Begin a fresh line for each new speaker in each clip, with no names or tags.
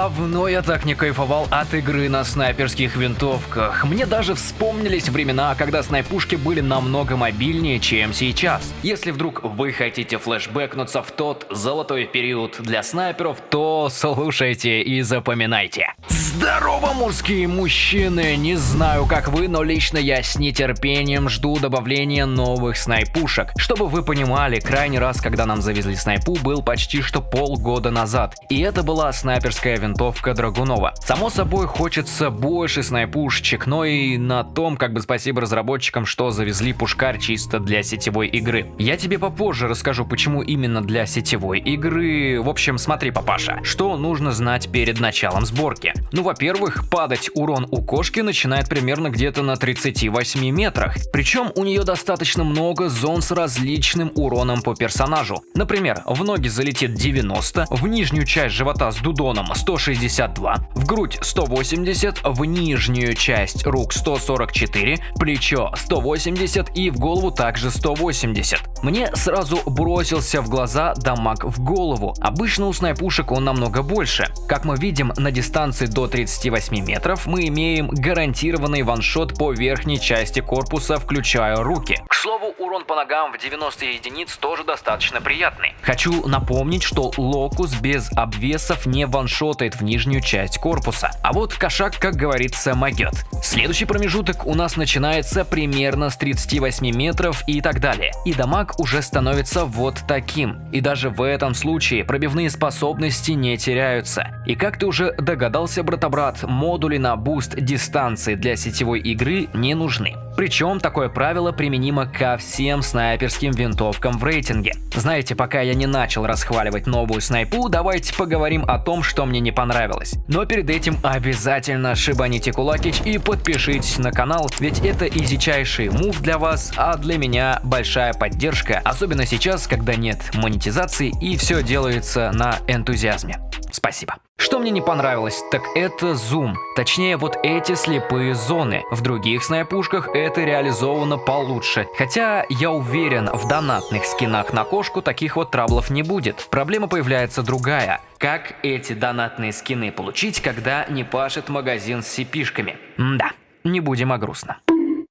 Давно я так не кайфовал от игры на снайперских винтовках. Мне даже вспомнились времена, когда снайпушки были намного мобильнее, чем сейчас. Если вдруг вы хотите флешбэкнуться в тот золотой период для снайперов, то слушайте и запоминайте. Здорово, мужские мужчины! Не знаю, как вы, но лично я с нетерпением жду добавления новых снайпушек. Чтобы вы понимали, крайний раз, когда нам завезли снайпу, был почти что полгода назад. И это была снайперская винтовка Драгунова. Само собой, хочется больше снайпушечек, но и на том, как бы спасибо разработчикам, что завезли пушкарь чисто для сетевой игры. Я тебе попозже расскажу, почему именно для сетевой игры. В общем, смотри, папаша, что нужно знать перед началом сборки. Ну, во-первых, падать урон у кошки начинает примерно где-то на 38 метрах. Причем у нее достаточно много зон с различным уроном по персонажу. Например, в ноги залетит 90, в нижнюю часть живота с дудоном 162, в грудь 180, в нижнюю часть рук 144, плечо 180 и в голову также 180. Мне сразу бросился в глаза дамаг в голову. Обычно у снайпушек он намного больше. Как мы видим, на дистанции до 38 метров мы имеем гарантированный ваншот по верхней части корпуса, включая руки. К слову, урон по ногам в 90 единиц тоже достаточно приятный. Хочу напомнить, что локус без обвесов не ваншотает в нижнюю часть корпуса, а вот кошак, как говорится, могет. Следующий промежуток у нас начинается примерно с 38 метров и так далее. И дамаг уже становится вот таким. И даже в этом случае пробивные способности не теряются. И как ты уже догадался, брата-брат, модули на буст дистанции для сетевой игры не нужны. Причем такое правило применимо ко всем снайперским винтовкам в рейтинге. Знаете, пока я не начал расхваливать новую снайпу, давайте поговорим о том, что мне не понравилось. Но перед этим обязательно шибаните кулакич и подпишитесь на канал, ведь это изичайший мув для вас, а для меня большая поддержка, особенно сейчас, когда нет монетизации и все делается на энтузиазме. Спасибо. Что мне не понравилось, так это зум, точнее вот эти слепые зоны. В других снайпушках это реализовано получше, хотя я уверен, в донатных скинах на кошку таких вот траблов не будет. Проблема появляется другая. Как эти донатные скины получить, когда не пашет магазин с сипишками? Да, не будем о грустном.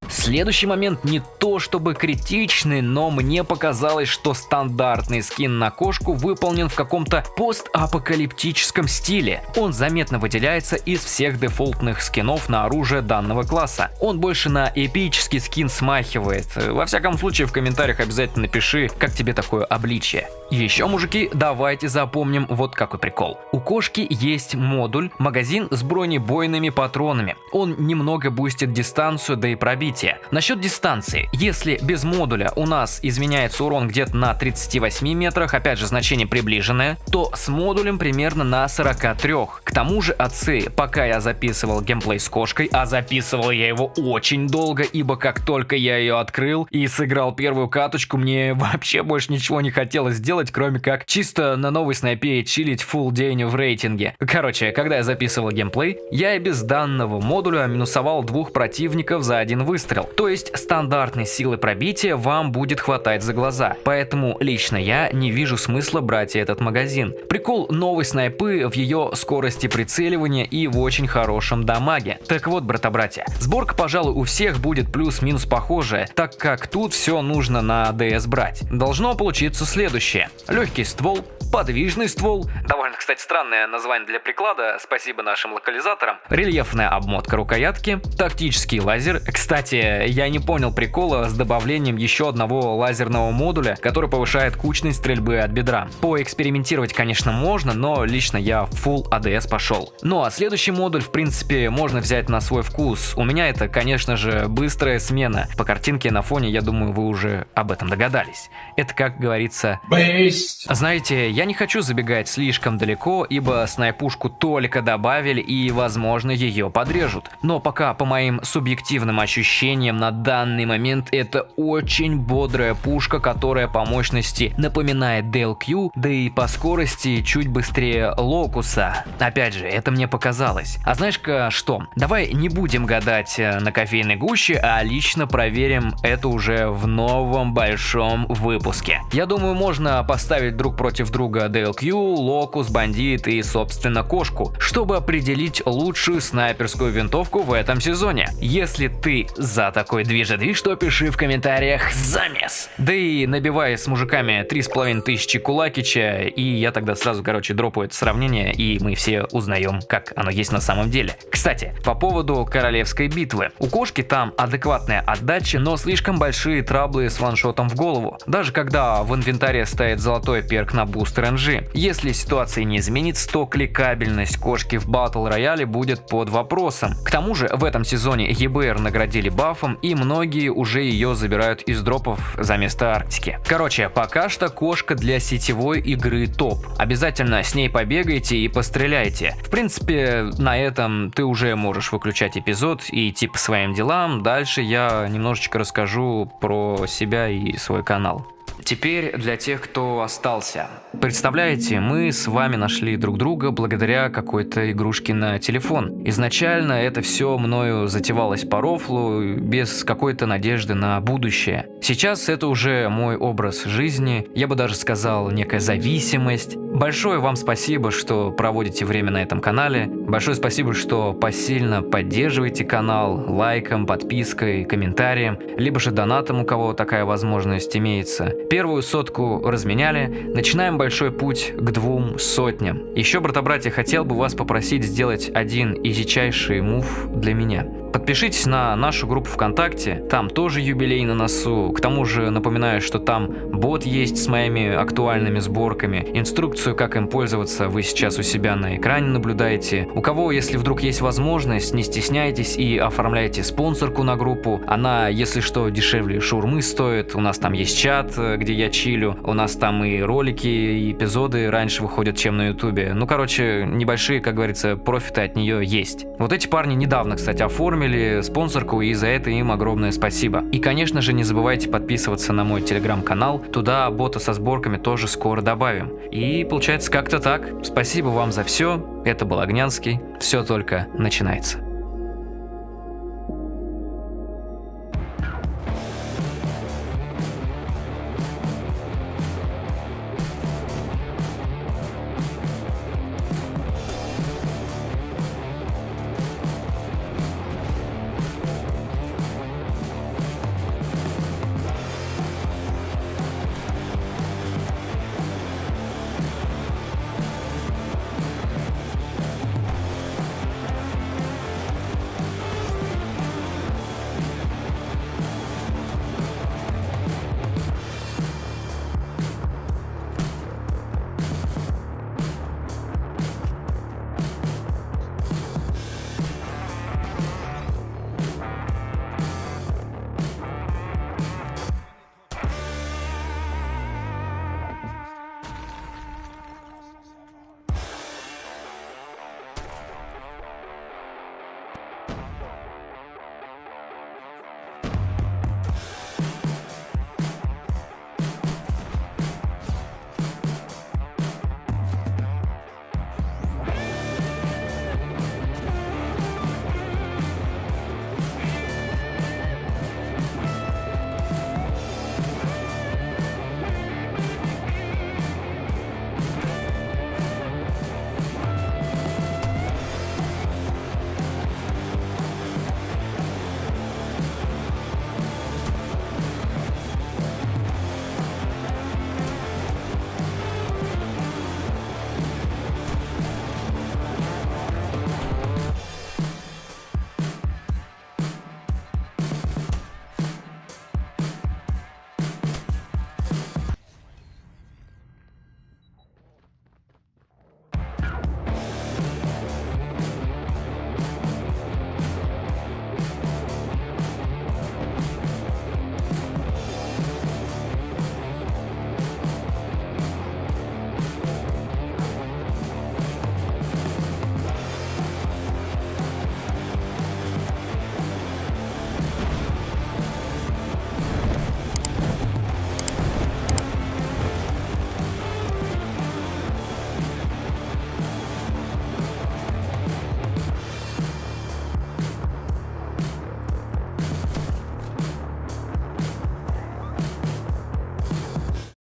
Следующий момент не то чтобы критичный, но мне показалось, что стандартный скин на кошку выполнен в каком-то постапокалиптическом стиле. Он заметно выделяется из всех дефолтных скинов на оружие данного класса. Он больше на эпический скин смахивает. Во всяком случае в комментариях обязательно напиши, как тебе такое обличие. Еще, мужики, давайте запомним вот какой прикол. У кошки есть модуль, магазин с бронебойными патронами. Он немного бустит дистанцию, да и пробитие. Насчет дистанции. Если без модуля у нас изменяется урон где-то на 38 метрах, опять же значение приближенное, то с модулем примерно на 43. К тому же отцы, пока я записывал геймплей с кошкой, а записывал я его очень долго, ибо как только я ее открыл и сыграл первую каточку, мне вообще больше ничего не хотелось делать, кроме как чисто на новой снайпе чилить full день в рейтинге. Короче, когда я записывал геймплей, я и без данного модуля минусовал двух противников за один выстрел. То есть стандартной силы пробития вам будет хватать за глаза. Поэтому лично я не вижу смысла брать этот магазин. Прикол новой снайпы в ее скорости прицеливания и в очень хорошем дамаге. Так вот, брата-братья, сборка, пожалуй, у всех будет плюс-минус похожая, так как тут все нужно на DS брать. Должно получиться следующее. Легкий ствол, подвижный ствол, довольно, кстати, странное название для приклада, спасибо нашим локализаторам, рельефная обмотка рукоятки, тактический лазер. Кстати, я не понял прикола с добавлением еще одного лазерного модуля, который повышает кучность стрельбы от бедра. Поэкспериментировать, конечно, можно, но лично я Full ADS пошел. Ну а следующий модуль, в принципе, можно взять на свой вкус. У меня это, конечно же, быстрая смена. По картинке на фоне, я думаю, вы уже об этом догадались. Это, как говорится... Бейст! Знаете, я не хочу забегать слишком далеко, ибо снайпушку только добавили и, возможно, ее подрежут. Но пока по моим субъективным ощущениям, ощущениям на данный момент это очень бодрая пушка, которая по мощности напоминает DLQ, да и по скорости чуть быстрее Локуса. Опять же, это мне показалось. А знаешь-ка что, давай не будем гадать э, на кофейной гуще, а лично проверим это уже в новом большом выпуске. Я думаю, можно поставить друг против друга DLQ, Локус, Бандит и, собственно, Кошку, чтобы определить лучшую снайперскую винтовку в этом сезоне. Если ты за такой движ-движ, то пиши в комментариях «Замес!». Да и набивай с мужиками 3500 кулакича, и я тогда сразу, короче, дропаю это сравнение, и мы все узнаем, как оно есть на самом деле. Кстати, по поводу королевской битвы. У кошки там адекватная отдача, но слишком большие траблы с ваншотом в голову. Даже когда в инвентаре стоит золотой перк на бустер NG. Если ситуация не изменится, то кликабельность кошки в батл рояле будет под вопросом. К тому же в этом сезоне EBR наградили бафом и многие уже ее забирают из дропов за место Арктики. Короче, пока что кошка для сетевой игры топ. Обязательно с ней побегайте и постреляйте. В принципе, на этом ты уже можешь выключать эпизод и идти по своим делам. Дальше я немножечко расскажу про себя и свой канал. Теперь для тех, кто остался. Представляете, мы с вами нашли друг друга благодаря какой-то игрушке на телефон. Изначально это все мною затевалось по рофлу, без какой-то надежды на будущее. Сейчас это уже мой образ жизни, я бы даже сказал некая зависимость. Большое вам спасибо, что проводите время на этом канале. Большое спасибо, что посильно поддерживаете канал лайком, подпиской, комментарием, либо же донатом, у кого такая возможность имеется. Первую сотку разменяли, начинаем большой путь к двум сотням. Еще, брата-братья, хотел бы вас попросить сделать один изичайший мув для меня. Подпишитесь на нашу группу ВКонтакте, там тоже юбилей на носу. К тому же напоминаю, что там бот есть с моими актуальными сборками. Инструкцию, как им пользоваться, вы сейчас у себя на экране наблюдаете. У кого, если вдруг есть возможность, не стесняйтесь и оформляйте спонсорку на группу. Она, если что, дешевле шурмы стоит. У нас там есть чат, где я чилю. У нас там и ролики, и эпизоды раньше выходят, чем на ютубе. Ну, короче, небольшие, как говорится, профиты от нее есть. Вот эти парни недавно, кстати, оформили оформили спонсорку, и за это им огромное спасибо. И, конечно же, не забывайте подписываться на мой телеграм-канал, туда бота со сборками тоже скоро добавим. И получается как-то так. Спасибо вам за все, это был Огнянский, все только начинается.